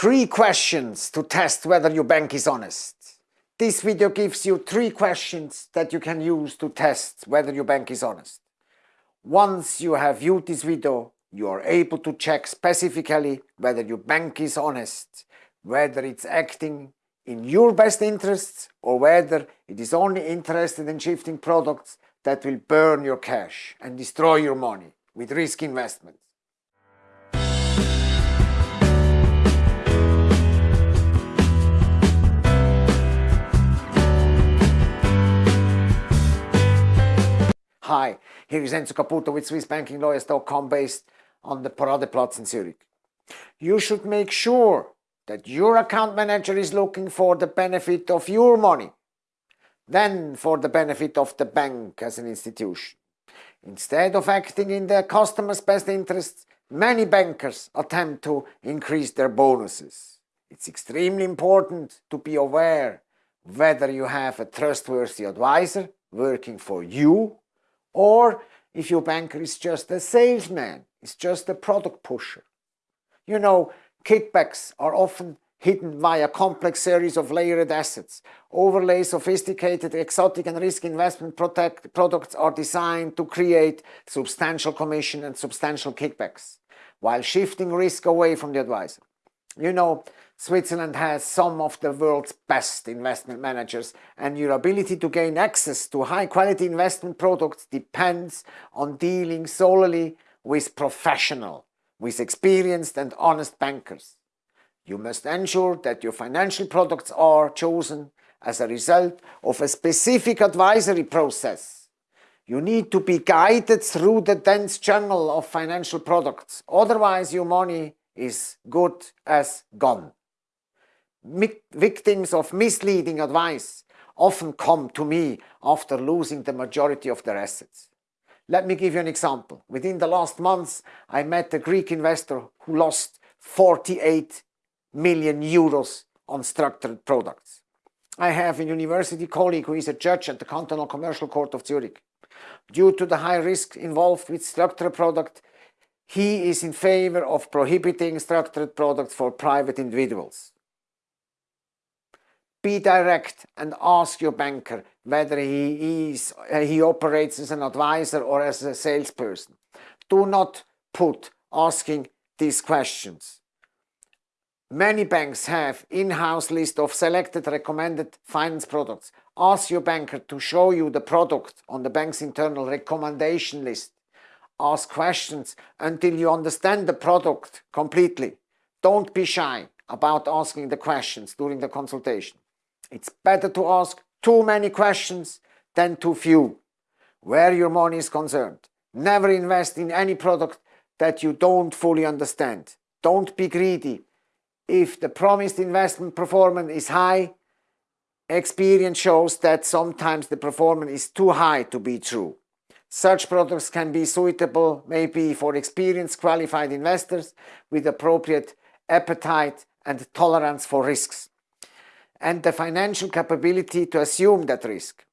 Three questions to test whether your bank is honest. This video gives you three questions that you can use to test whether your bank is honest. Once you have viewed this video, you are able to check specifically whether your bank is honest, whether it's acting in your best interests or whether it is only interested in shifting products that will burn your cash and destroy your money with risk investments. Hi, here is Enzo Caputo with SwissBankingLawyers.com based on the Paradeplatz in Zurich. You should make sure that your account manager is looking for the benefit of your money then for the benefit of the bank as an institution. Instead of acting in their customers' best interests, many bankers attempt to increase their bonuses. It's extremely important to be aware whether you have a trustworthy advisor working for you or if your banker is just a salesman, is just a product pusher. You know, kickbacks are often hidden via complex series of layered assets. Overlay sophisticated, exotic and risk investment protect products are designed to create substantial commission and substantial kickbacks, while shifting risk away from the advisor. You know, Switzerland has some of the world's best investment managers and your ability to gain access to high quality investment products depends on dealing solely with professional, with experienced and honest bankers. You must ensure that your financial products are chosen as a result of a specific advisory process. You need to be guided through the dense jungle of financial products, otherwise your money is good as gone. Victims of misleading advice often come to me after losing the majority of their assets. Let me give you an example. Within the last months, I met a Greek investor who lost 48 million euros on structured products. I have a university colleague who is a judge at the Cantonal Commercial Court of Zurich. Due to the high risk involved with structured product, he is in favor of prohibiting structured products for private individuals. Be direct and ask your banker whether he, is, he operates as an advisor or as a salesperson. Do not put asking these questions. Many banks have in-house list of selected recommended finance products. Ask your banker to show you the product on the bank's internal recommendation list ask questions until you understand the product completely. Don't be shy about asking the questions during the consultation. It's better to ask too many questions than too few. Where your money is concerned, never invest in any product that you don't fully understand. Don't be greedy. If the promised investment performance is high, experience shows that sometimes the performance is too high to be true. Such products can be suitable maybe for experienced qualified investors with appropriate appetite and tolerance for risks and the financial capability to assume that risk.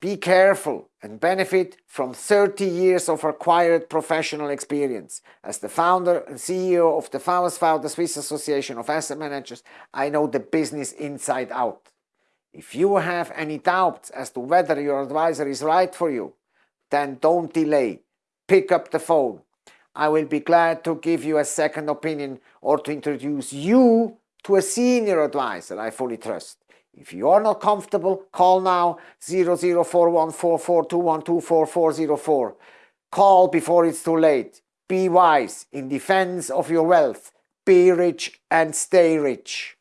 Be careful and benefit from 30 years of acquired professional experience. As the founder and CEO of the FAUSV, the Swiss Association of Asset Managers, I know the business inside out. If you have any doubts as to whether your advisor is right for you, then don't delay. Pick up the phone. I will be glad to give you a second opinion or to introduce you to a senior advisor I fully trust. If you are not comfortable, call now 00414421244404. Call before it's too late. Be wise in defense of your wealth. Be rich and stay rich.